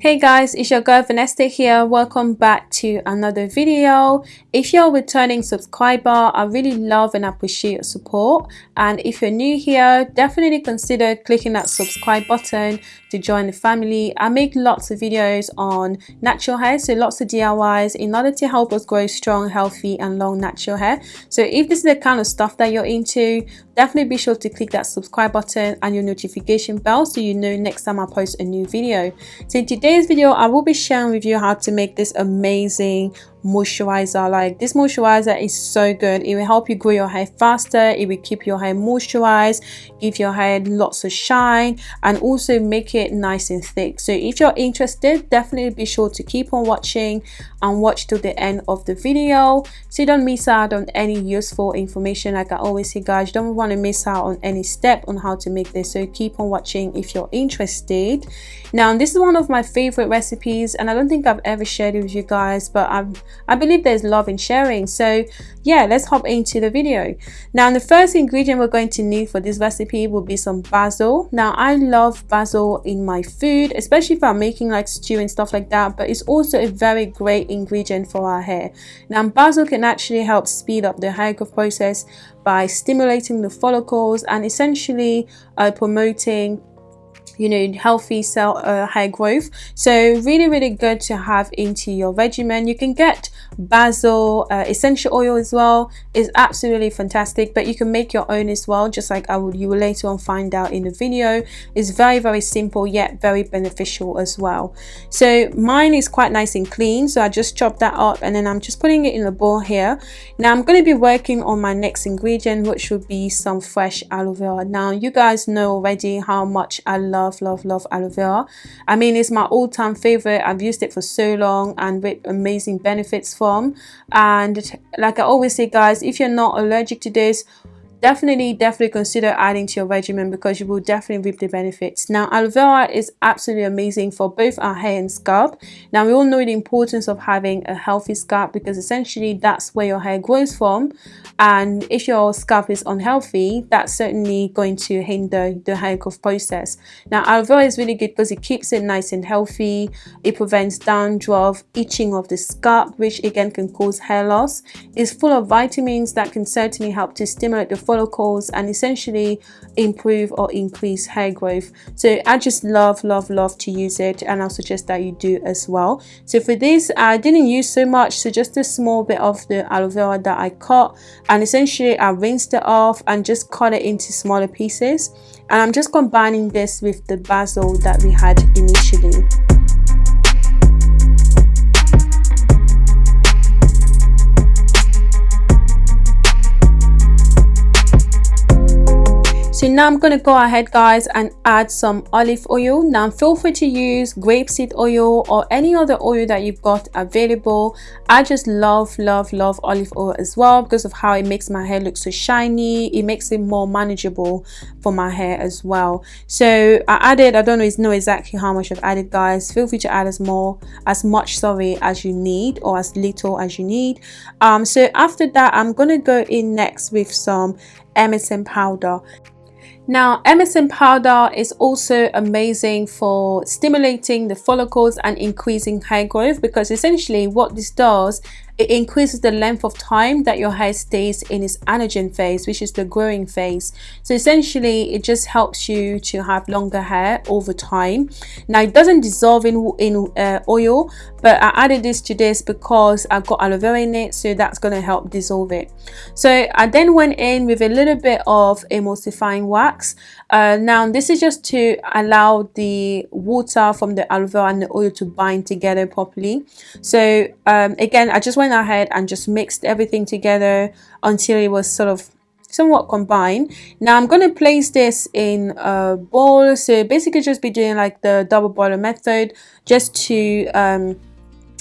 Hey guys, it's your girl Vanessa here. Welcome back to another video. If you're a returning subscriber, I really love and appreciate your support. And if you're new here, definitely consider clicking that subscribe button to join the family. I make lots of videos on natural hair, so lots of DIYs in order to help us grow strong, healthy and long natural hair. So if this is the kind of stuff that you're into, definitely be sure to click that subscribe button and your notification bell so you know next time I post a new video. So in today's video, I will be sharing with you how to make this amazing moisturizer. Like this moisturizer is so good. It will help you grow your hair faster. It will keep your hair moisturized give your hair lots of shine and also make it nice and thick. So if you're interested definitely be sure to keep on watching and watch till the end of the video. So you don't miss out on any useful information. Like i always say guys you don't want to miss out on any step on how to make this. So keep on watching if you're interested. Now this is one of my favorite recipes and i don't think i've ever shared it with you guys but i'm I believe there's love in sharing. So yeah, let's hop into the video. Now the first ingredient we're going to need for this recipe will be some basil. Now I love basil in my food, especially if I'm making like stew and stuff like that, but it's also a very great ingredient for our hair. Now basil can actually help speed up the hair growth process by stimulating the follicles and essentially uh, promoting you know healthy cell uh, hair growth. So really really good to have into your regimen. You can get basil uh, essential oil as well. Is absolutely fantastic but you can make your own as well just like I will you will later on find out in the video. It's very very simple yet very beneficial as well. So mine is quite nice and clean so I just chopped that up and then I'm just putting it in a bowl here. Now I'm going to be working on my next ingredient which would be some fresh aloe vera. Now you guys know already how much I love love love love aloe vera. I mean it's my all-time favorite. I've used it for so long and with amazing benefits from. And like i always say guys if you're not allergic to this definitely definitely consider adding to your regimen because you will definitely reap the benefits. Now aloe vera is absolutely amazing for both our hair and scalp. Now we all know the importance of having a healthy scalp because essentially that's where your hair grows from. And if your scalp is unhealthy that's certainly going to hinder the hair growth process. Now aloe vera is really good because it keeps it nice and healthy. It prevents dandruff itching of the scalp which again can cause hair loss. It's full of vitamins that can certainly help to stimulate the follicles and essentially improve or increase hair growth. So i just love love love to use it and i'll suggest that you do as well. So for this i didn't use so much so just a small bit of the aloe vera that i cut and essentially i rinsed it off and just cut it into smaller pieces. And i'm just combining this with the basil that we had initially So now I'm going to go ahead guys and add some olive oil. Now feel free to use grapeseed oil or any other oil that you've got available. I just love love love olive oil as well because of how it makes my hair look so shiny. It makes it more manageable for my hair as well. So I added, I don't know exactly how much I've added guys. Feel free to add as more, as much sorry as you need or as little as you need. Um, so after that I'm going to go in next with some MSM powder. Now, MSM powder is also amazing for stimulating the follicles and increasing hair growth because essentially what this does it increases the length of time that your hair stays in its anagen phase which is the growing phase. So essentially it just helps you to have longer hair over time. Now it doesn't dissolve in in uh, oil but I added this to this because I've got aloe vera in it so that's going to help dissolve it. So I then went in with a little bit of emulsifying wax uh, now this is just to allow the water from the aloe vera and the oil to bind together properly. So um, again I just went ahead and just mixed everything together until it was sort of somewhat combined. Now i'm going to place this in a bowl. So basically just be doing like the double boiler method just to um,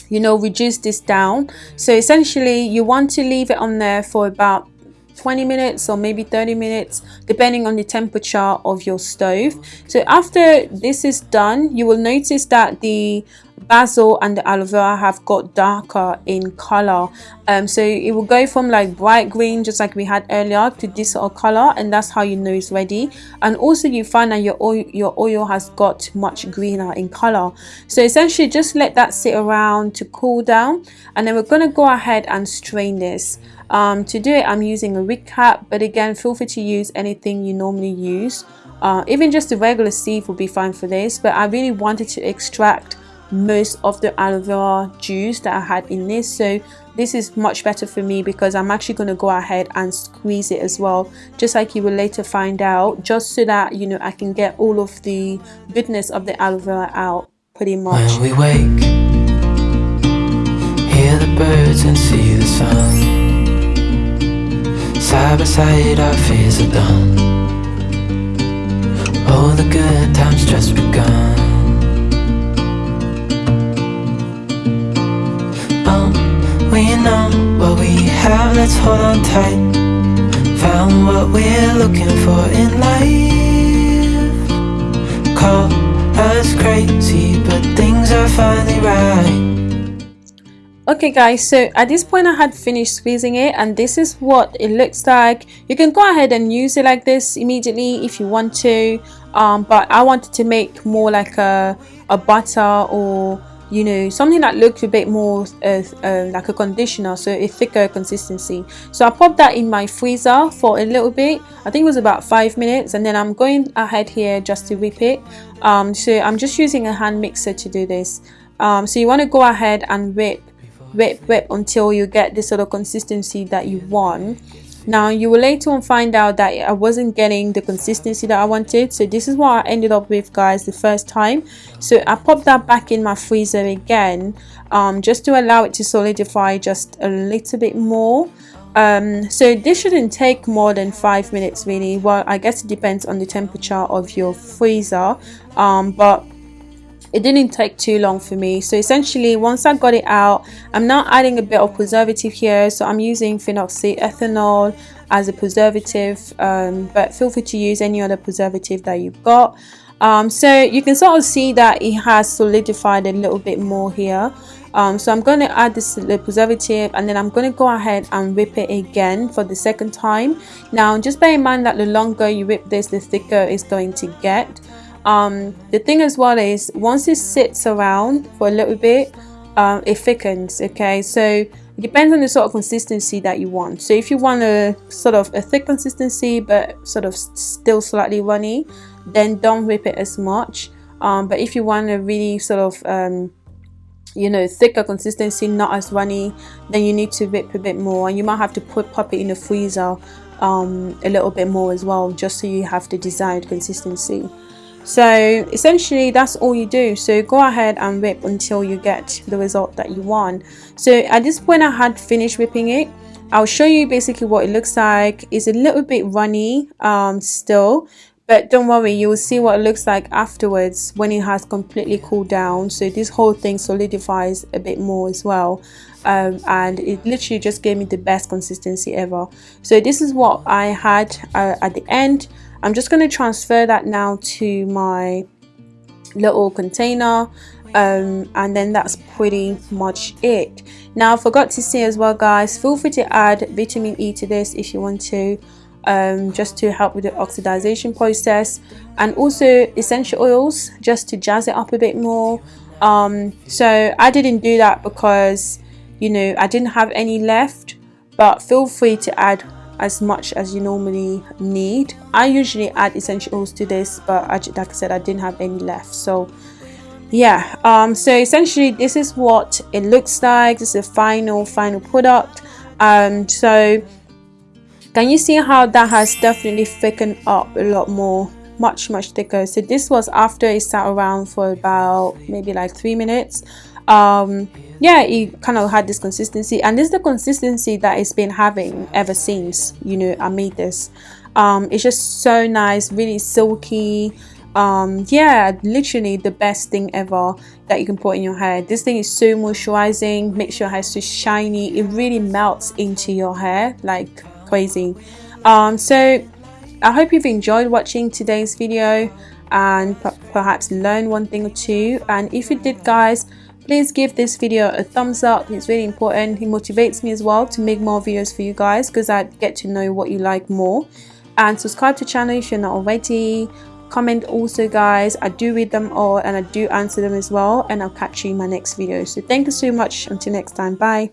you know reduce this down. So essentially you want to leave it on there for about 20 minutes or maybe 30 minutes depending on the temperature of your stove. So after this is done you will notice that the basil and the aloe vera have got darker in color. Um, so it will go from like bright green just like we had earlier to this sort of color and that's how you know it's ready. And also you find that your oil your oil has got much greener in color. So essentially just let that sit around to cool down and then we're going to go ahead and strain this. Um, to do it I'm using a wig cap but again feel free to use anything you normally use. Uh, even just a regular sieve will be fine for this but I really wanted to extract most of the aloe vera juice that I had in this. So this is much better for me because I'm actually going to go ahead and squeeze it as well just like you will later find out just so that you know I can get all of the goodness of the aloe vera out pretty much. when we wake hear the birds and see the sun. Side by side our fears are done. All the good times just begun hold on tight Found what we're looking for in life. Call us crazy, but things are finally right. Okay guys so at this point i had finished squeezing it and this is what it looks like. You can go ahead and use it like this immediately if you want to um, but i wanted to make more like a, a butter or you know something that looks a bit more uh, uh, like a conditioner so a thicker consistency. So I popped that in my freezer for a little bit. I think it was about five minutes and then I'm going ahead here just to whip it. Um, so I'm just using a hand mixer to do this. Um, so you want to go ahead and whip whip whip until you get this sort of consistency that you want now you will later on find out that I wasn't getting the consistency that I wanted so this is what I ended up with guys the first time. So I popped that back in my freezer again um, just to allow it to solidify just a little bit more. Um, so this shouldn't take more than five minutes really. Well I guess it depends on the temperature of your freezer um, but it didn't take too long for me. So essentially once I got it out I'm now adding a bit of preservative here. So I'm using phenoxyethanol as a preservative um, but feel free to use any other preservative that you've got. Um, so you can sort of see that it has solidified a little bit more here. Um, so I'm going to add this the preservative and then I'm going to go ahead and whip it again for the second time. Now just bear in mind that the longer you whip this the thicker it's going to get um, the thing as well is once it sits around for a little bit um, it thickens okay? So it depends on the sort of consistency that you want. So if you want a sort of a thick consistency but sort of still slightly runny then don't whip it as much. Um, but if you want a really sort of um, you know thicker consistency not as runny then you need to whip a bit more. And you might have to put pop it in the freezer um, a little bit more as well just so you have the desired consistency so essentially that's all you do. So go ahead and whip until you get the result that you want. So at this point I had finished whipping it. I'll show you basically what it looks like. It's a little bit runny um, still but don't worry you will see what it looks like afterwards when it has completely cooled down. So this whole thing solidifies a bit more as well um, and it literally just gave me the best consistency ever. So this is what I had uh, at the end I'm just going to transfer that now to my little container um, and then that's pretty much it. Now I forgot to say as well guys feel free to add vitamin E to this if you want to um, just to help with the oxidization process and also essential oils just to jazz it up a bit more. Um, so I didn't do that because you know I didn't have any left but feel free to add as much as you normally need. I usually add essential oils to this but I, like i said i didn't have any left so yeah um so essentially this is what it looks like. This is a final final product um so can you see how that has definitely thickened up a lot more much much thicker? So this was after it sat around for about maybe like three minutes um yeah it kind of had this consistency and this is the consistency that it's been having ever since you know i made this. Um it's just so nice really silky. Um yeah literally the best thing ever that you can put in your hair. This thing is so moisturizing makes your hair so shiny. It really melts into your hair like crazy. Um so i hope you've enjoyed watching today's video and perhaps learn one thing or two. And if you did guys please give this video a thumbs up. It's really important. It motivates me as well to make more videos for you guys because I get to know what you like more. And subscribe to channel if you're not already. Comment also guys. I do read them all and i do answer them as well. And i'll catch you in my next video. So thank you so much. Until next time. Bye